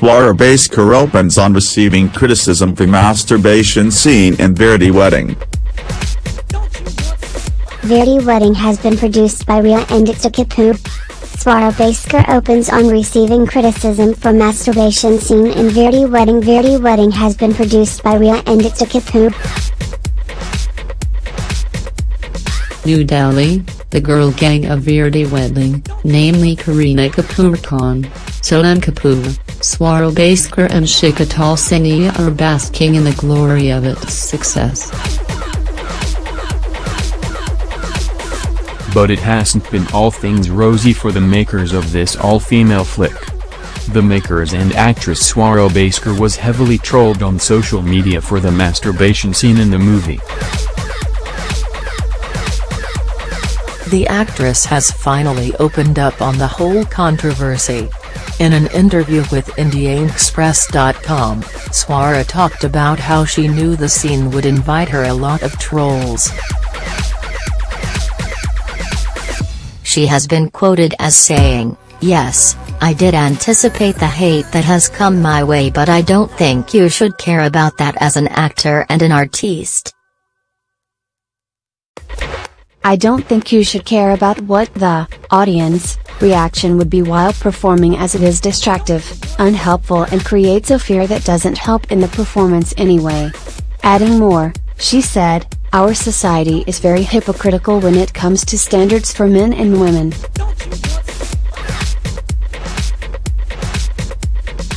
Swara Bhaskar opens on receiving criticism for masturbation scene in Veere Di Wedding. Veere Di Wedding has been produced by Rhea and Ekta Kapoor. Swara Bhaskar opens on receiving criticism for masturbation scene in Veere Di Wedding. Veere Di Wedding has been produced by Rhea and Ekta Kapoor. New Delhi, the girl gang of Veere Di Wedding, namely Kareena Kapoor Khan, Sonam Kapoor, Swara Bhaskar and Shikha Talsania are basking in the glory of its success. But it hasn't been all things rosy for the makers of this all-female flick. The makers and actress Swara Bhaskar was heavily trolled on social media for the masturbation scene in the movie. The actress has finally opened up on the whole controversy. In an interview with IndiaExpress.com, Swara talked about how she knew the scene would invite her a lot of trolls. She has been quoted as saying, Yes, I did anticipate the hate that has come my way but I don't think you should care about that as an actor and an artiste. I don't think you should care about what the audience reaction would be while performing as it is distractive, unhelpful and creates a fear that doesn't help in the performance anyway. Adding more, she said, our society is very hypocritical when it comes to standards for men and women.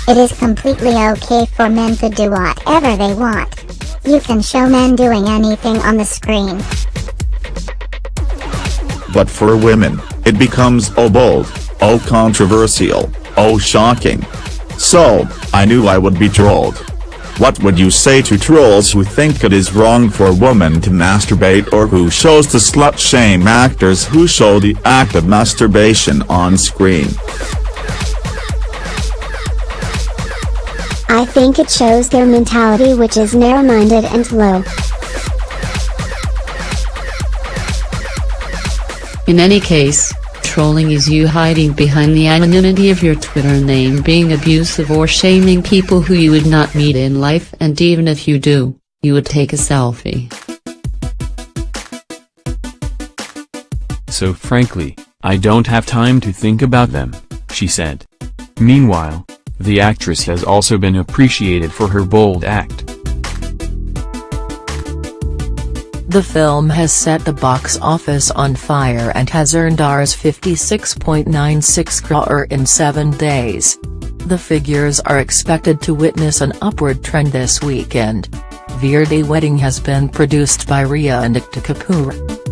It is completely okay for men to do whatever they want. You can show men doing anything on the screen. But for women, it becomes oh bold, oh controversial, oh shocking. So, I knew I would be trolled. What would you say to trolls who think it is wrong for women to masturbate or who shows to slut-shame actors who show the act of masturbation on screen? I think it shows their mentality which is narrow-minded and low. In any case, trolling is you hiding behind the anonymity of your Twitter name being abusive or shaming people who you would not meet in life and even if you do, you would take a selfie. So frankly, I don't have time to think about them, she said. Meanwhile, the actress has also been appreciated for her bold act. The film has set the box office on fire and has earned Rs 56.96 crore in seven days. The figures are expected to witness an upward trend this weekend. Veere Di Wedding has been produced by Rhea and Ekta Kapoor.